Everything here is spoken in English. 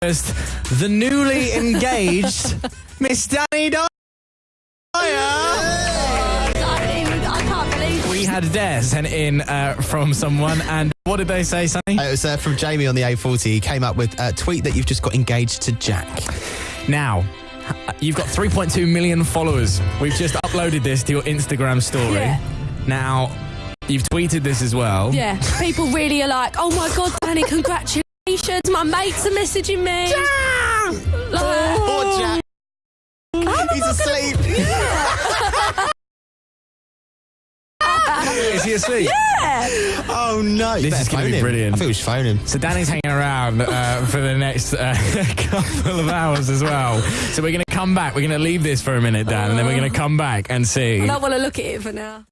the newly engaged Miss Dani Dyer. I don't even, can't believe We had a Dare sent in uh, from someone, and what did they say, Sonny? Uh, It was uh, from Jamie on the A40. He came up with a tweet that you've just got engaged to Jack. Now, you've got 3.2 million followers. We've just uploaded this to your Instagram story. Yeah. Now, you've tweeted this as well. Yeah, people really are like, oh my god, Dani, congratulations. My mates are messaging me. Like, Poor Jack. He's asleep. Is he asleep? Yeah. Oh no! This is gonna phone be him. brilliant. I think we should phone him. So Dani's hanging around uh, for the next uh, couple of hours as well. So we're going to come back. We're going to leave this for a minute, Dan, and then we're going to come back and see. I don't want to look at it for now.